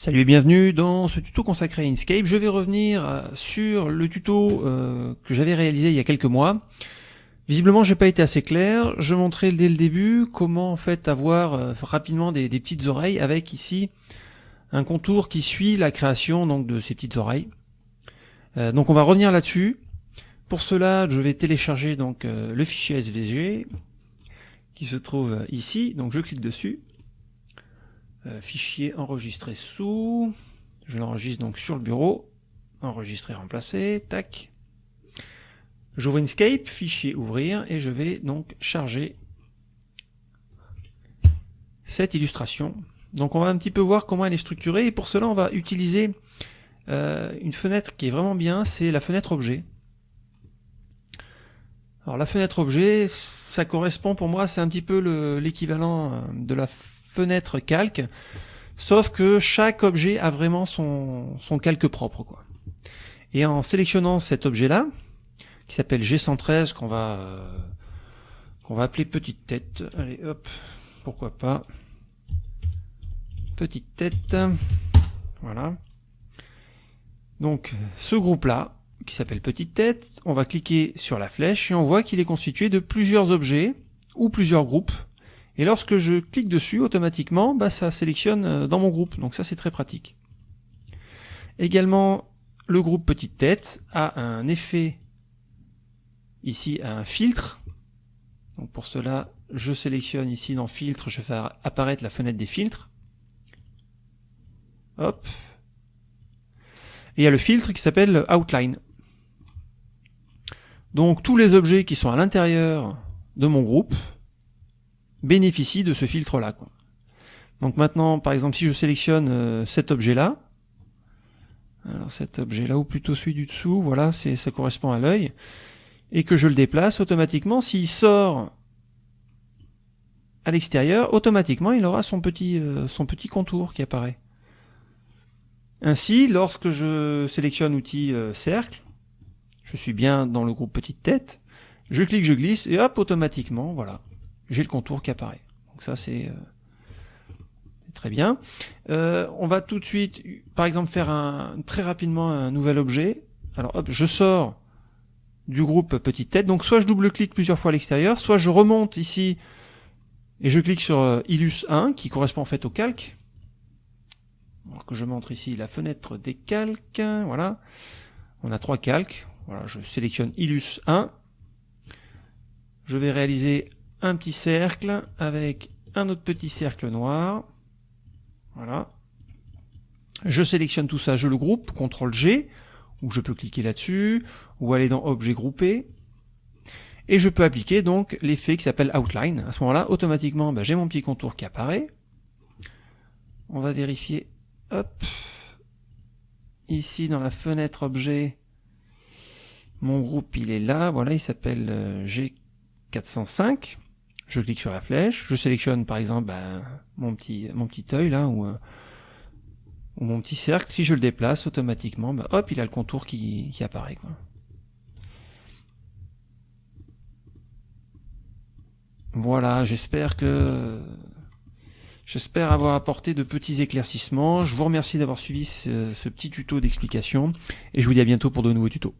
Salut et bienvenue dans ce tuto consacré à Inkscape. Je vais revenir euh, sur le tuto euh, que j'avais réalisé il y a quelques mois. Visiblement, j'ai pas été assez clair. Je montrais dès le début comment en avoir euh, rapidement des, petites oreilles avec ici un contour qui suit la création donc de ces petites oreilles. donc on va revenir là-dessus. Pour cela, je vais télécharger donc le fichier SVG qui se trouve ici. Donc je clique dessus. Euh, fichier enregistré sous, je l'enregistre donc sur le bureau, enregistrer, remplacer, tac. J'ouvre Inkscape, fichier ouvrir, et je vais donc charger cette illustration. Donc on va un petit peu voir comment elle est structurée, et pour cela on va utiliser euh, une fenêtre qui est vraiment bien, c'est la fenêtre objet. Alors la fenêtre objet, ça correspond pour moi, c'est un petit peu l'équivalent euh, de la fenêtre calque, sauf que chaque objet a vraiment son, son calque propre. Quoi. Et en sélectionnant cet objet-là, qui s'appelle G113, qu'on va, qu'on va appeler petite tête, allez hop, pourquoi pas, petite tête, voilà. Donc ce groupe-là, qui s'appelle petite tête, on va cliquer sur la flèche et on voit qu'il est constitué de plusieurs objets ou plusieurs groupes et lorsque je clique dessus, automatiquement, bah, ça sélectionne euh, dans mon groupe. Donc ça, c'est très pratique. Également, le groupe petite tête a un effet ici, un filtre. Donc pour cela, je sélectionne ici dans filtre, je fais apparaître la fenêtre des filtres. Hop. Et il y a le filtre qui s'appelle outline. Donc tous les objets qui sont à l'intérieur de mon groupe, bénéficie de ce filtre-là. Donc maintenant, par exemple, si je sélectionne euh, cet objet-là, cet objet-là, ou plutôt celui du dessous, voilà, ça correspond à l'œil, et que je le déplace, automatiquement, s'il sort à l'extérieur, automatiquement, il aura son petit, euh, son petit contour qui apparaît. Ainsi, lorsque je sélectionne outil euh, cercle, je suis bien dans le groupe petite tête, je clique, je glisse, et hop, automatiquement, voilà, j'ai le contour qui apparaît. Donc ça c'est euh, très bien. Euh, on va tout de suite, par exemple, faire un, très rapidement un nouvel objet. Alors hop, je sors du groupe petite tête. Donc soit je double-clique plusieurs fois à l'extérieur, soit je remonte ici et je clique sur euh, Illus 1 qui correspond en fait au calque. Alors que je montre ici la fenêtre des calques. Voilà. On a trois calques. Voilà, je sélectionne Illus 1. Je vais réaliser un petit cercle avec un autre petit cercle noir. Voilà. Je sélectionne tout ça, je le groupe, CTRL G, ou je peux cliquer là-dessus, ou aller dans Objet groupé. Et je peux appliquer donc l'effet qui s'appelle Outline. À ce moment-là, automatiquement, bah, j'ai mon petit contour qui apparaît. On va vérifier, hop, ici dans la fenêtre objet, mon groupe il est là, voilà, il s'appelle euh, G405 je clique sur la flèche, je sélectionne par exemple ben, mon petit mon petit œil là ou, euh, ou, mon petit cercle, si je le déplace automatiquement, ben, hop, il a le contour qui, qui apparaît. Quoi. Voilà, j'espère que j'espère avoir apporté de petits éclaircissements. Je vous remercie d'avoir suivi ce, ce petit tuto d'explication et je vous dis à bientôt pour de nouveaux tutos.